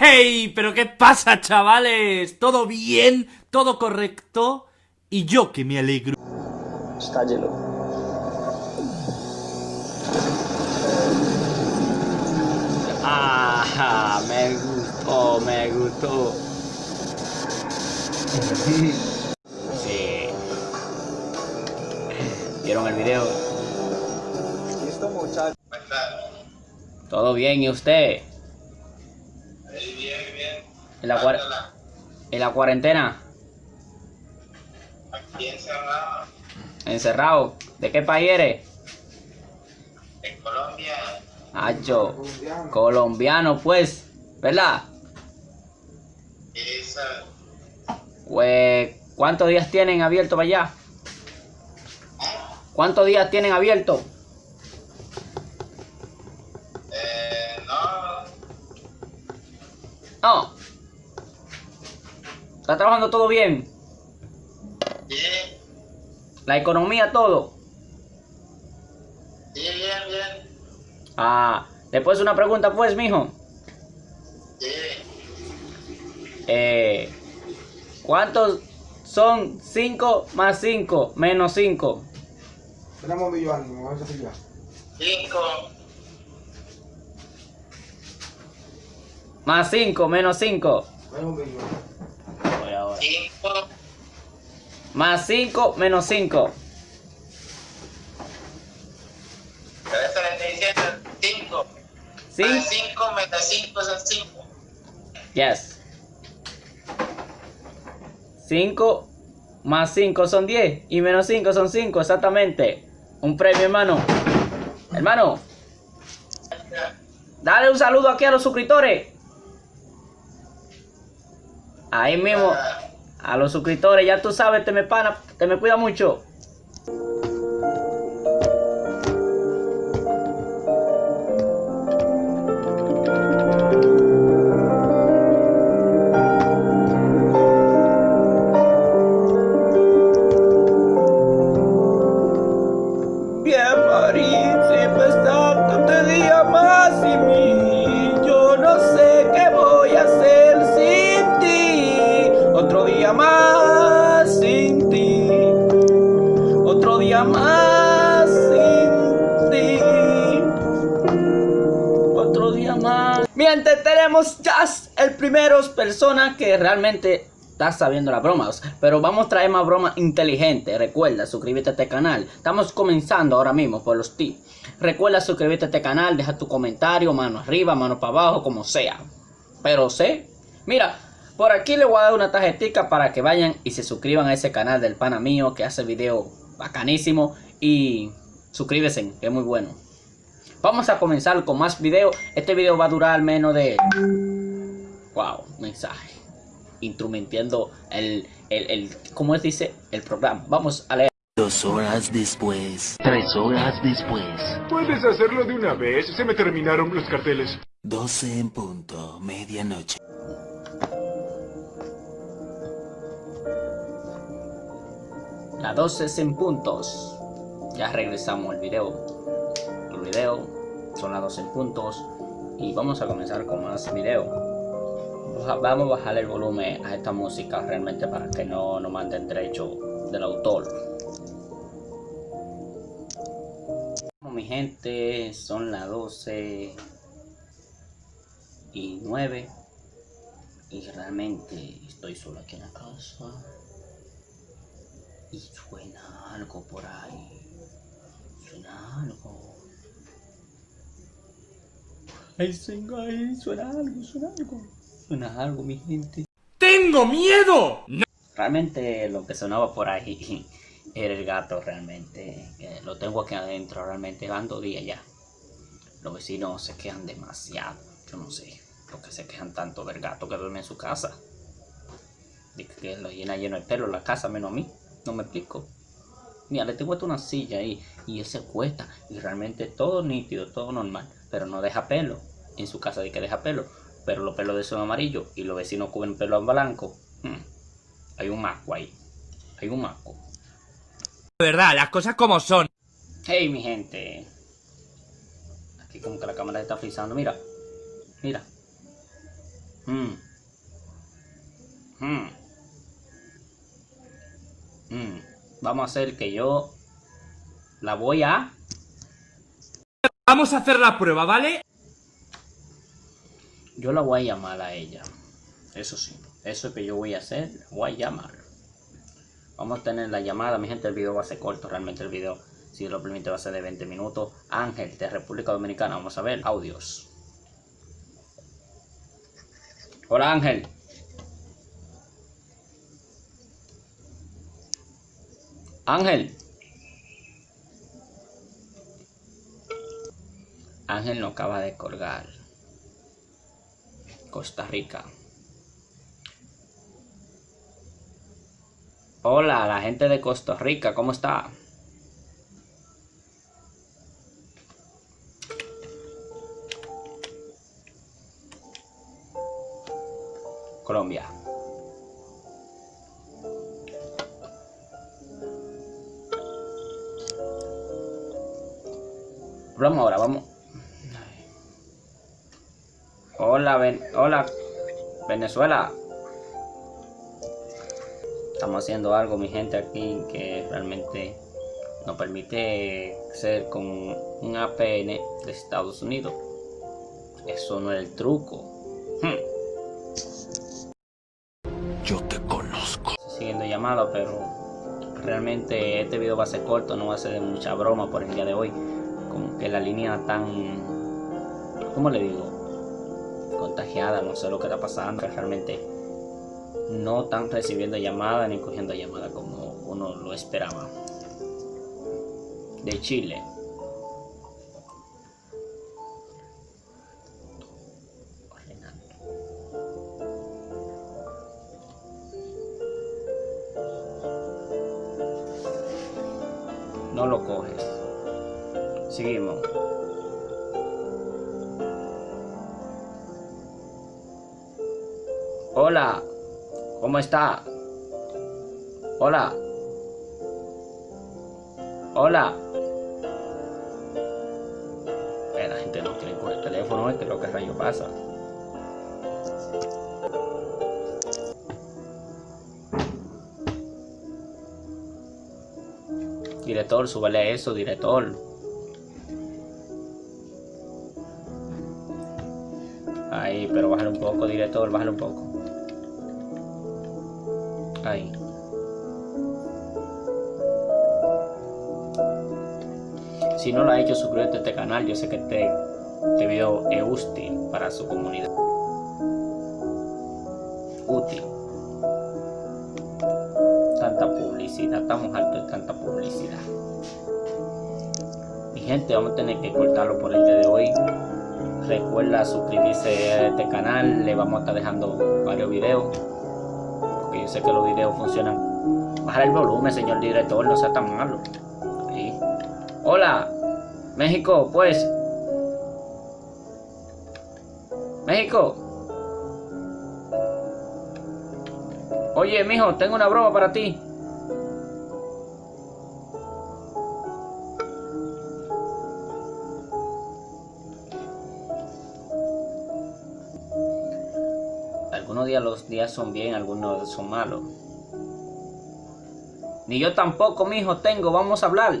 ¡Hey! ¿Pero qué pasa, chavales? ¿Todo bien? ¿Todo correcto? Y yo que me alegro. Estállelo. Ah, me gustó, me gustó. Sí. ¿Vieron el video? Listo, muchachos. ¿Todo bien? ¿Y usted? ¿En la, cuar- en la cuarentena? Aquí encerrado ¿Encerrado? ¿De qué país eres? en Colombia. Hacho, colombiano pues, ¿verdad? Pues, ¿cuántos días tienen abierto para allá? ¿Cuántos días tienen abierto? eh, no, No. ¿Está trabajando todo bien? bien, ¿La economía todo? bien, bien, bien, Ah, después una pregunta pues, mijo. bien. Eh, ¿Cuántos son 5 más 5 menos 5? Tenemos millones, me voy a decir ya. Cinco, Más 5 menos 5. Tenemos millones. cinco, Más 5 menos 5. pero eso le estoy diciendo cinco. ¿Sí? Más cinco menos cinco son cinco. Yes. 5 más 5 son 10 y menos 5 son 5, exactamente. Un premio, hermano. Hermano, dale un saludo aquí a los suscriptores. Ahí mismo, a los suscriptores, ya tú sabes, te me pana, te me cuida mucho. Mientras tenemos ya el primero persona que realmente está sabiendo las bromas. Pero vamos a traer más bromas inteligentes. Recuerda suscribirte a este canal. Estamos comenzando ahora mismo por los tips. Recuerda suscribirte a este canal. Deja tu comentario, mano arriba, mano para abajo, como sea. Pero sé, mira, por aquí le voy a dar una tarjetita para que vayan y se suscriban a ese canal del pana mío que hace video bacanísimo. Y suscríbese, que es muy bueno. Vamos a comenzar con más videos. Este video va a durar menos de... Wow, mensaje. Instrumentiendo el, el, el... ¿Cómo se dice? El programa. Vamos a leer. Dos horas después, tres horas después, Puedes hacerlo de una vez, se me terminaron los carteles. doce en punto, medianoche. Las 12 en puntos. Ya regresamos al video. Video son las 12 en puntos. Y vamos a comenzar con más video. Vamos a bajar el volumen a esta música realmente para que no nos manden derecho del autor. Bueno, mi gente, son las 12 y 9. Y realmente estoy solo aquí en la casa. Y suena algo por ahí. Suena algo. Ahí suena, ahí suena algo, suena algo. Suena algo, mi gente. ¡Tengo miedo! Realmente lo que sonaba por ahí era el gato realmente. que lo tengo aquí adentro realmente. Van dos días ya. Los vecinos se quejan demasiado. Yo no sé por qué se quejan tanto del gato que duerme en su casa. Dice que lo llena lleno de pelo la casa menos a mí. No me explico. Mira, le tengo hasta una silla ahí y él se cuesta y realmente todo nítido, todo normal, pero no deja pelo. En su casa de que deja pelo, pero los pelos de son amarillos y los vecinos cubren pelo en blanco. Hmm. Hay un masco ahí. Hay un masco. De verdad, las cosas como son. Hey, mi gente. Aquí como que la cámara está frizando. Mira. Mira. Hmm. Hmm. Hmm. Vamos a hacer que yo la voy a... Vamos a hacer la prueba, ¿vale? Yo la voy a llamar a ella. Eso sí. Eso que yo voy a hacer, la voy a llamar. Vamos a tener la llamada. Mi gente, el video va a ser corto. Realmente el video, si lo permite, va a ser de 20 minutos. Ángel, de República Dominicana. Vamos a ver. Audios. Hola, Ángel. Ángel. Ángel no acaba de colgar. Costa Rica. Hola, la gente de Costa Rica, ¿cómo está? Colombia. Vamos ahora, vamos. Hola, ven, hola, Venezuela. Estamos haciendo algo, mi gente, aquí que realmente nos permite ser con un APN de Estados Unidos. Eso no es el truco. Hmm. Yo te conozco. Siguiendo llamada, pero realmente este video va a ser corto, no va a ser de mucha broma por el día de hoy. Como que la línea tan, ¿cómo le digo? Contagiada, no sé lo que está pasando. Realmente no están recibiendo llamadas ni cogiendo llamadas como uno lo esperaba. De Chile. No lo coges. Seguimos. Hola, ¿cómo está? Hola. Hola. La gente no quiere coger el teléfono, ¿eh? que lo que rayo pasa. Director, súbele eso, director. Pero bájale un poco, director, bájale un poco. Ahí. Si no lo ha hecho, suscríbete a este canal. Yo sé que este, este video es útil para su comunidad. Útil. Tanta publicidad. Estamos hartos de tanta publicidad. Mi gente, vamos a tener que cortarlo por el día de hoy. Recuerda suscribirse a este canal. Le vamos a estar dejando varios videos. Porque yo sé que los videos funcionan. Bajar el volumen, señor director. No sea tan malo. Hola, México, pues. México. Oye, mijo, tengo una broma para ti. Algunos días los días son bien, algunos son malos. Ni yo tampoco, mijo, tengo. Vamos a hablar.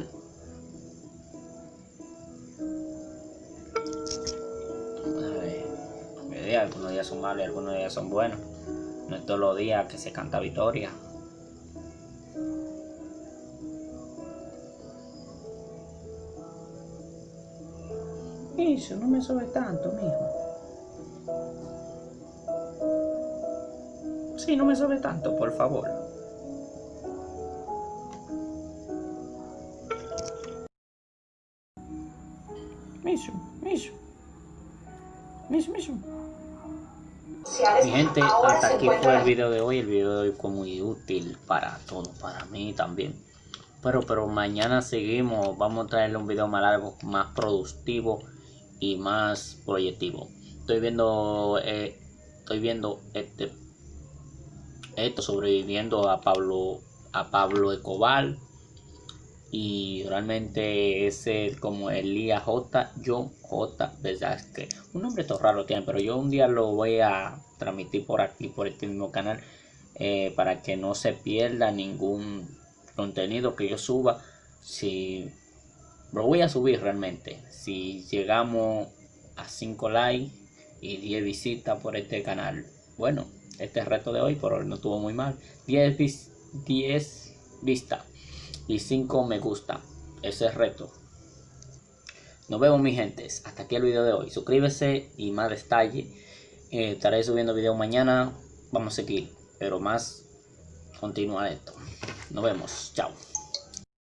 algunos días son malos y algunos días son buenos. No es todos los días que se canta victoria. Eso, no me sube tanto, mijo. Sí, no me sube tanto, por favor. Miso, miso. Miso, miso. Mi gente, hasta aquí fue el video de hoy. El video de hoy fue muy útil para todos, para mí también. Pero, pero mañana seguimos. Vamos a traerle un video más largo, más productivo y más proyectivo. Estoy viendo, eh, estoy viendo este, esto sobreviviendo a Pablo, a Pablo Escobar. y realmente es el- como Elías J. John J. que Un nombre todo raro tiene, pero yo un día lo voy a transmitir por aquí, por este mismo canal, eh, para que no se pierda ningún contenido que yo suba. Si lo voy a subir realmente, si llegamos a 5 likes y 10 visitas por este canal. Bueno, este reto de hoy por hoy no estuvo muy mal. 10, vis- 10 vistas y 5 me gusta. Ese es reto. Nos vemos mi gentes. Hasta aquí el video de hoy. Suscríbese y más detalle. Eh, estaré subiendo video mañana. Vamos a seguir. Pero más continuar esto. Nos vemos. Chao.